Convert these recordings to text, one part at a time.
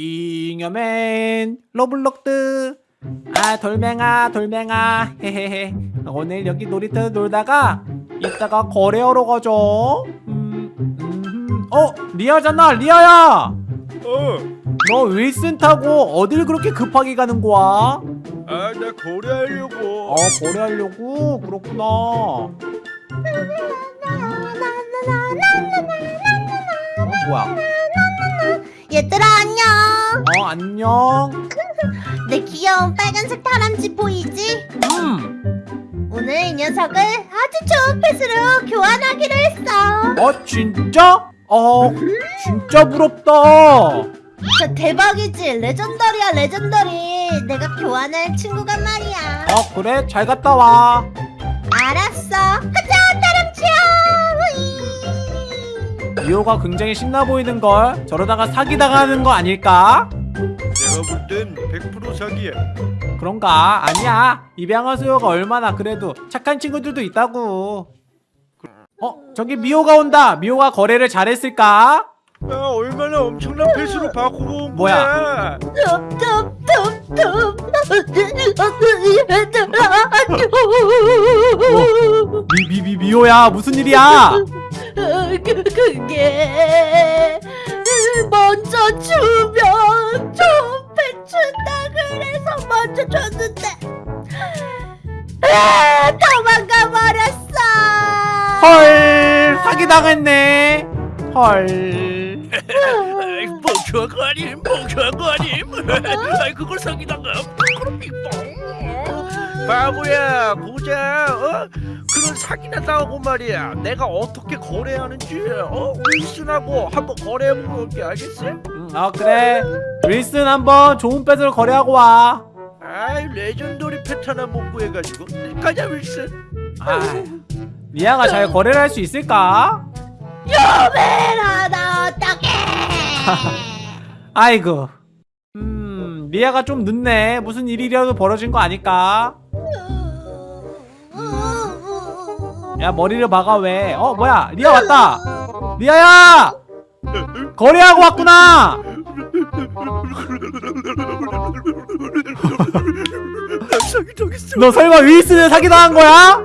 잉여맨 로블록스 아 돌멩아 돌멩아 헤헤헤 오늘 여기 놀이터 놀다가 이따가 거래하러 가죠 음, 음, 어 리아잖아 리아야 어, 너 윌슨 타고 어딜 그렇게 급하게 가는 거야? 아, 나 거래하려고. 어 거래하려고 그렇구나 어 뭐야 얘들아 안녕. 어 안녕. 내 귀여운 빨간색 다람쥐 보이지? 음. 오늘 이 녀석을 아주 좋은 펫으로 교환하기로 했어. 어 진짜? 어 진짜 부럽다. 저 대박이지? 레전더리야 레전더리. 내가 교환할 친구가 말이야. 어 그래? 잘 갔다 와. 알았어 리오가 굉장히 신나 보이는걸 저러다가 사기당하는 거 아닐까? 내가 볼 땐 100% 사기야. 그런가? 아니야 입양아 수요가 얼마나 그래도 착한 친구들도 있다고 어 저기 미호가 온다 미호가 거래를 잘했을까? 아, 얼마나 엄청난 패스로 바꾸고 온 뭐야? 거야. 미, 미, 미, 미호야 무슨 일이야? 그, 그게 먼저 주면 좀 배춘다 그래서 먼저 줬는데 아, 도망가 버렸어 헐 사기당했네 헐 아이, 그걸 사기다가 그럼 빙봉. 바보야, 보자. 어? 그런 사기나 당하고 말이야. 내가 어떻게 거래하는지 어? 윌슨하고 한번 거래해보고 올게 알겠어? 응, 어 그래 윌슨 한번 좋은 pet을 거래하고 와 아이, legendary pet 하나 못 구해가지고 가자 윌슨. 아, 리아가 잘 거래를 할 수 있을까? 요메라 나 어떡해 아이고 음 리아가 좀 늦네 무슨 일이라도 벌어진 거 아닐까? 야 머리를 막아 왜? 어 뭐야 리아 왔다 리아야 거래하고 왔구나. 너 설마 윌슨을 사기당한 거야?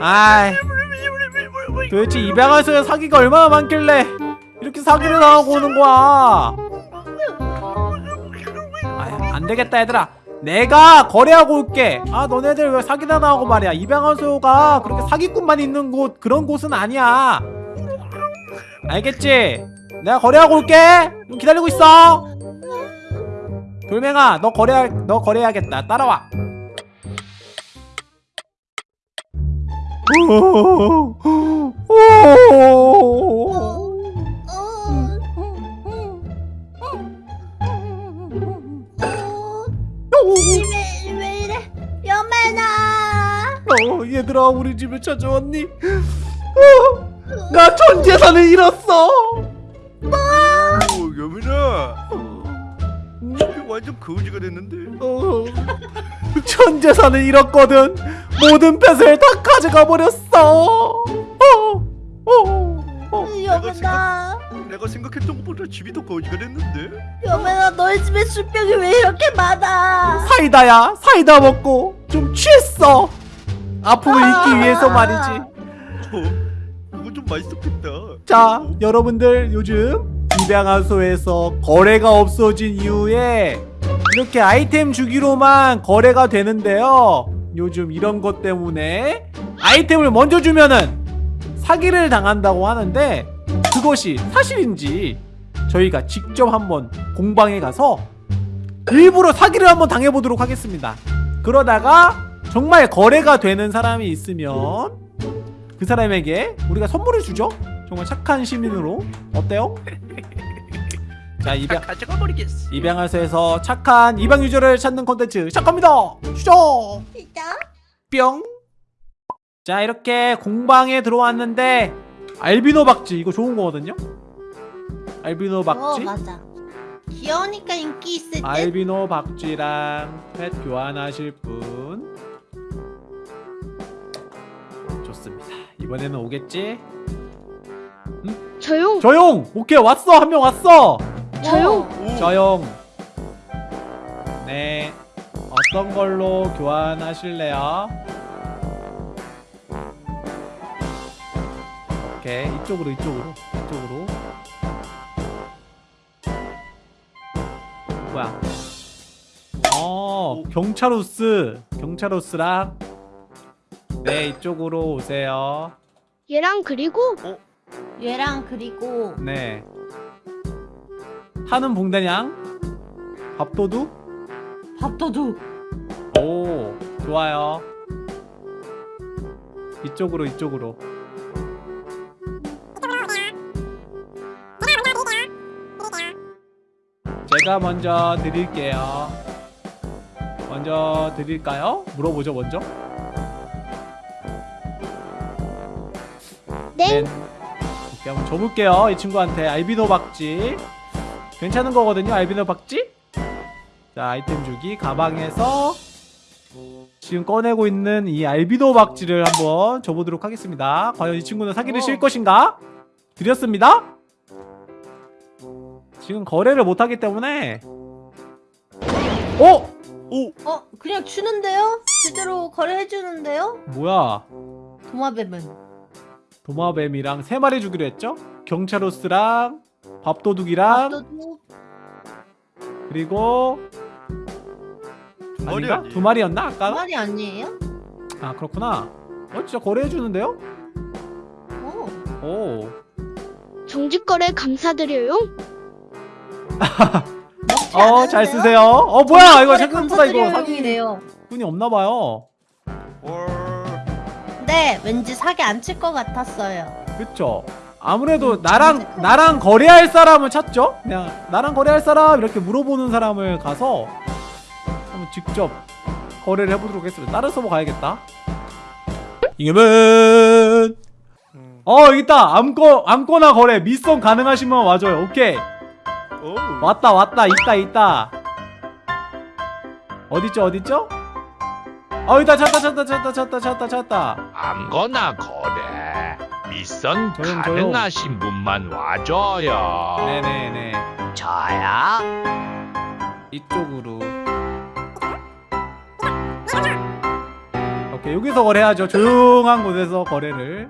아이 도대체 입양하서의 사기가 얼마나 많길래 이렇게 사기를 당하고 오는 거야 안되겠다 얘들아. 내가 거래하고 올게. 아 너네들 왜 사기나 당하고 말이야? 입양하소가 그렇게 사기꾼만 있는 곳 그런 곳은 아니야. 알겠지? 내가 거래하고 올게. 좀 기다리고 있어. 돌멩아 너 거래 너 거래해야겠다. 따라와 얘들아 우리 집에 찾아왔니? 어, 나전 재산을 잃었어. 오, 여민아. 집이 완전 거지가 됐는데. 어, 전 재산을 잃었거든. 모든 펫을 다 가져가 버렸어. 어, 어, 어. 여매나 내가 생각했던 것보다 집이 더 거지가 됐는데. 여매나 너희 집에 술병이 왜 이렇게 많아 사이다야, 사이다 먹고 좀 취했어. 아픔을 잊기 위해서 말이지. 어, 그거 좀 맛있었겠다. 자, 여러분들 요즘 입양하소에서 거래가 없어진 이후에 이렇게 아이템 주기로만 거래가 되는데요. 요즘 이런 것 때문에 아이템을 먼저 주면은 사기를 당한다고 하는데 그것이 사실인지 저희가 직접 한번 공방에 가서 일부러 사기를 한번 당해보도록 하겠습니다. 그러다가 정말 거래가 되는 사람이 있으면 그 사람에게 우리가 선물을 주죠. 정말 착한 시민으로 어때요? 자 입양 가져가 버리겠어. 입양하소에서 착한 입양 유저를 찾는 콘텐츠 시작합니다. 시작. 진짜? 뿅. 자 이렇게 공방에 들어왔는데 알비노 박쥐 이거 좋은 거거든요. 알비노 어 박쥐. 맞아 귀여우니까 인기 있을 듯 알비노 박쥐랑 펫 교환하실 분 좋습니다. 이번에는 오겠지? 음? 저용 조용 오케이 왔어 한 명 왔어 저용 오. 조용 네 어떤 걸로 교환하실래요? 오케이 이쪽으로 이쪽으로 이쪽으로 뭐야 어 경찰호스 경찰호스랑 네 이쪽으로 오세요. 얘랑 그리고? 얘랑 그리고. 네. 타는 봉대냥 밥도둑? 밥도둑. 오 좋아요. 이쪽으로 이쪽으로. 제가 먼저 드릴게요. 먼저 드릴까요? 물어보죠 먼저 네 오케이 한번 줘볼게요 이 친구한테 알비노 박쥐 괜찮은 거거든요 알비노 박쥐 자 아이템 주기 가방에서 지금 꺼내고 있는 이 알비노 박쥐를 한번 줘보도록 하겠습니다 과연 이 친구는 사기를 어. 실 것인가? 드렸습니다 지금 거래를 못하기 때문에 어? 어 그냥 주는데요? 제대로 거래해주는데요? 뭐야 도마뱀은. 도마뱀이랑 세 마리 주기로 했죠? 경찰호스랑 밥도둑이랑 밥도둑. 그리고 두 마리 아닌가? 두 마리였나 아까? 말이 아니에요? 아 그렇구나 어 진짜 거래해 주는데요? 어. 오 정직 거래 감사드려요 먹지 어? 잘 쓰세요. 어, 뭐야, 이거 거래 생각보다 이거 감사드려요, 사기. 분이 없나 봐요. 헐. 네, 왠지 사기 안 칠 것 같았어요. 그쵸? 아무래도 음, 나랑, 정직하게. 나랑 거래할 사람을 찾죠? 그냥, 나랑 거래할 사람, 이렇게 물어보는 사람을 가서, 한번 직접 거래를 해보도록 하겠습니다. 다른 서버 가야겠다. 이겨면! 음. 어, 여기 있다! 아무거, 아무거나 거래. 미션 가능하시면 와줘요. 오케이. 오. 왔다, 왔다. 있다, 있다. 어딨죠, 어딨죠? 어, 있다, 찾다, 찾다, 찾다, 찾다, 찾다, 찾다. 아무거나 거래. 미션 조용, 조용. 가능하신 분만 와줘요. 네네네. 저야 이쪽으로. 오케이 여기서 거래하죠. 조용한 곳에서 거래를.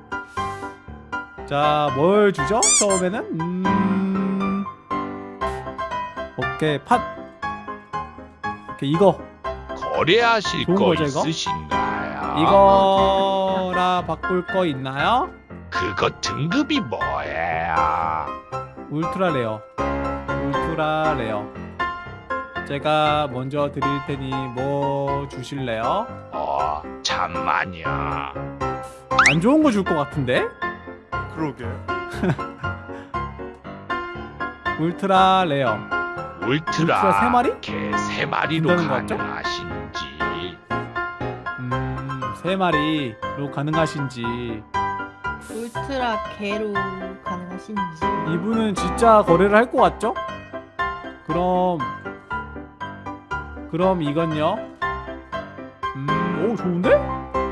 자 뭘 주죠? 처음에는? 음. 오케이 팥 오케이 이거 거래하실 좋은 거 거죠, 이거? 있으신가요? 이거라 바꿀 거 있나요 그거 등급이 뭐예요? ultra rare ultra rare 제가 먼저 드릴 테니 뭐 주실래요 어 잠만요 안 좋은 거 줄 것 같은데 그러게. ultra rare ultra, ultra 세 마리? 개 세 마리로 준다는 거 같죠? 가능하신 지 음, 세 마리로 가능하신지 울트라 개로 가능하신지. 이분은 진짜 거래를 할 것 같죠? 그럼 그럼 이건요? 음, 오 좋은데?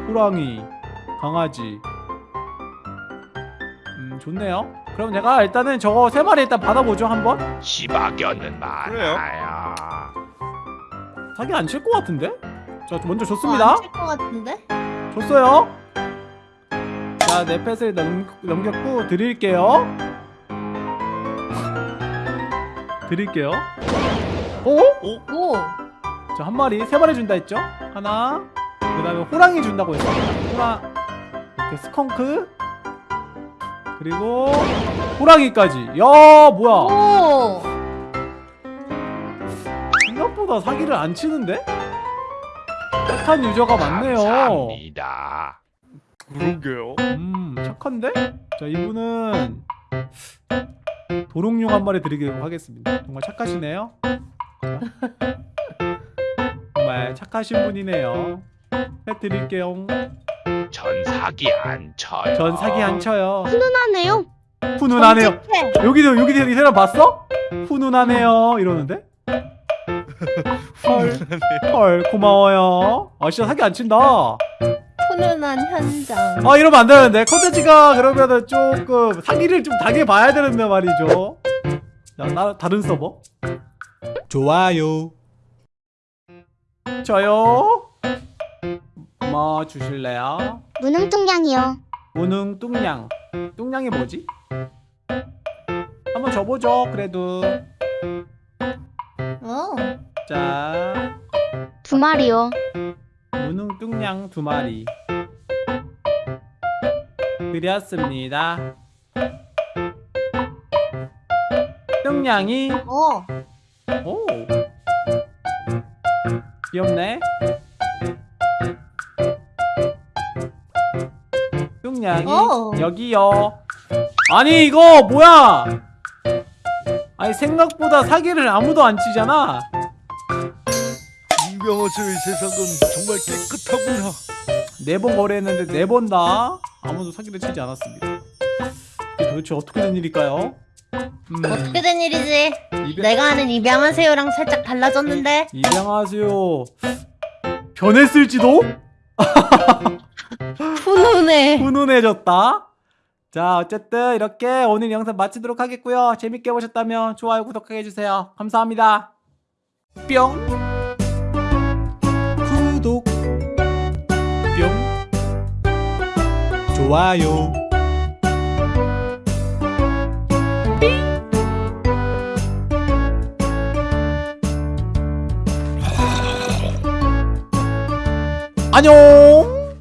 호랑이, 강아지 음, 좋네요 그럼 제가 일단은 저거 세 마리 일단 받아보죠 한번 시바견은? 많아요 사기 안 칠 것 같은데? 자 먼저 줬습니다 안칠것 같은데? 줬어요. 자, 내 펫을 넘, 넘겼고 드릴게요. 드릴게요. 오? 오. 자, 한 마리, 세 마리 준다 했죠? 하나. 그 다음에 호랑이 준다고 했습니다. 호랑. 이렇게 스컹크. 그리고 호랑이까지. 야, 뭐야? 오. 생각보다 사기를 안 치는데? 착한 유저가 많네요. 감사합니다 그러게요. 음 착한데? 자 이분은 도롱뇽 한 마리 드리도록 하겠습니다 정말 착하시네요 정말 착하신 분이네요 펫 드릴게요 전 사기 안 쳐요 전 사기 안 쳐요 훈훈하네요 훈훈하네요. 여기도 여기 이 사람 봤어? 훈훈하네요 이러는데? 헐, 헐 고마워요 아 진짜 사기 안 친다 훈훈한 현장. 아 이러면 안 되는데 컨텐츠가 그러면은 조금 사기를 좀 당해봐야 되는데 말이죠 자 나, 다른 서버 좋아요 저요 뭐 주실래요? 무능뚱냥이요. 무능 뚱냥 뚱냥이 뭐지? 한번 줘보죠 그래도 어. 자 두 마리요. 무능 뚱냥 두 마리. 드렸습니다. 뚱냥이. 어. 오. 귀엽네. 뚱냥이 오. 여기요. 아니 이거 뭐야? 아니 생각보다 사기를 아무도 안 치잖아 이병헌의 세상은 정말 깨끗하구나. 네 번 거래했는데 네 번 다 아무도 사기를 치지 않았습니다 도대체 어떻게 된 일일까요? 음, 어떻게 된 일이지? 입양, 내가 아는 입양한 새우랑 살짝 달라졌는데. 입양하세요 변했을지도? 훈훈해. 훈훈해졌다. 자, 어쨌든 이렇게 오늘 영상 마치도록 하겠고요. 재밌게 보셨다면 좋아요, 구독하게 해주세요. 감사합니다. 뿅. 좋아요. 안녕.